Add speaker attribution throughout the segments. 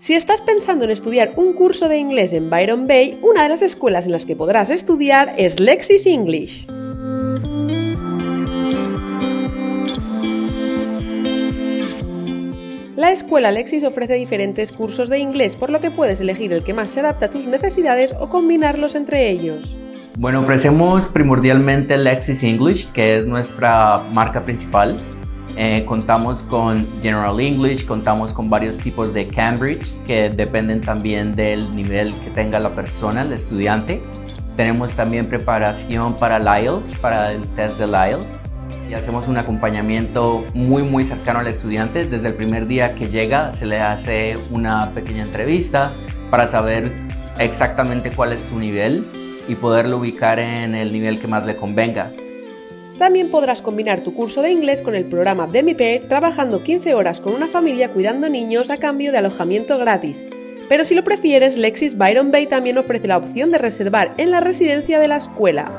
Speaker 1: Si estás pensando en estudiar un curso de inglés en Byron Bay, una de las escuelas en las que podrás estudiar es Lexis English. La escuela Lexis ofrece diferentes cursos de inglés, por lo que puedes elegir el que más se adapta a tus necesidades o combinarlos entre ellos.
Speaker 2: Bueno, ofrecemos primordialmente Lexis English, que es nuestra marca principal. Eh, contamos con General English, contamos con varios tipos de Cambridge que dependen también del nivel que tenga la persona, el estudiante. Tenemos también preparación para el IELTS, para el test del IELTS. Y hacemos un acompañamiento muy muy cercano al estudiante. Desde el primer día que llega se le hace una pequeña entrevista para saber exactamente cuál es su nivel y poderlo ubicar en el nivel que más le convenga.
Speaker 1: También podrás combinar tu curso de inglés con el programa Demi-Pair trabajando 15 horas con una familia cuidando niños a cambio de alojamiento gratis. Pero si lo prefieres, Lexis Byron Bay también ofrece la opción de reservar en la residencia de la escuela.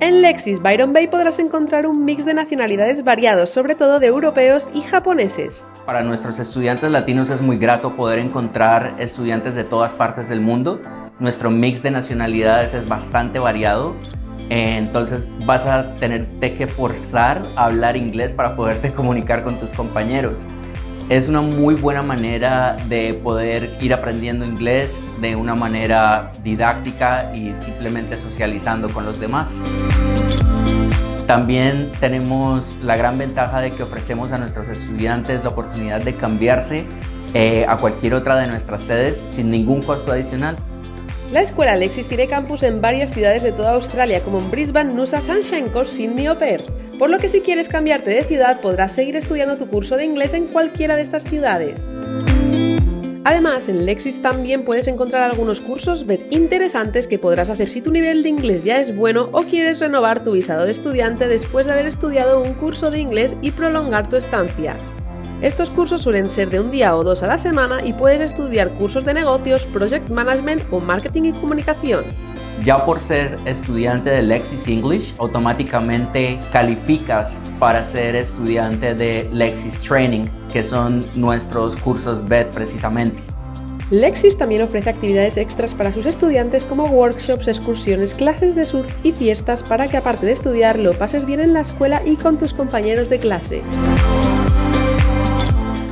Speaker 1: En Lexis Byron Bay podrás encontrar un mix de nacionalidades variados, sobre todo de europeos y japoneses.
Speaker 2: Para nuestros estudiantes latinos es muy grato poder encontrar estudiantes de todas partes del mundo. Nuestro mix de nacionalidades es bastante variado, entonces vas a tenerte que forzar a hablar inglés para poderte comunicar con tus compañeros. Es una muy buena manera de poder ir aprendiendo inglés de una manera didáctica y simplemente socializando con los demás. También tenemos la gran ventaja de que ofrecemos a nuestros estudiantes la oportunidad de cambiarse eh, a cualquier otra de nuestras sedes sin ningún costo adicional.
Speaker 1: La escuela Lexis tiene campus en varias ciudades de toda Australia, como en Brisbane, Nusa, Sunshine Coast, Sydney o Perth por lo que si quieres cambiarte de ciudad podrás seguir estudiando tu curso de inglés en cualquiera de estas ciudades. Además, en Lexis también puedes encontrar algunos cursos BED interesantes que podrás hacer si tu nivel de inglés ya es bueno o quieres renovar tu visado de estudiante después de haber estudiado un curso de inglés y prolongar tu estancia. Estos cursos suelen ser de un día o dos a la semana y puedes estudiar cursos de negocios, project management o marketing y comunicación.
Speaker 2: Ya por ser estudiante de Lexis English, automáticamente calificas para ser estudiante de Lexis Training, que son nuestros cursos BED precisamente.
Speaker 1: Lexis también ofrece actividades extras para sus estudiantes como workshops, excursiones, clases de surf y fiestas para que aparte de estudiar lo pases bien en la escuela y con tus compañeros de clase.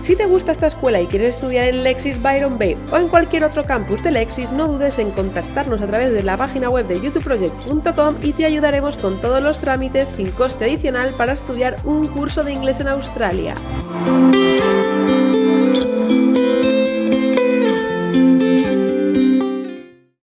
Speaker 1: Si te gusta esta escuela y quieres estudiar en Lexis Byron Bay o en cualquier otro campus de Lexis, no dudes en contactarnos a través de la página web de youtubeproject.com y te ayudaremos con todos los trámites sin coste adicional para estudiar un curso de inglés en Australia.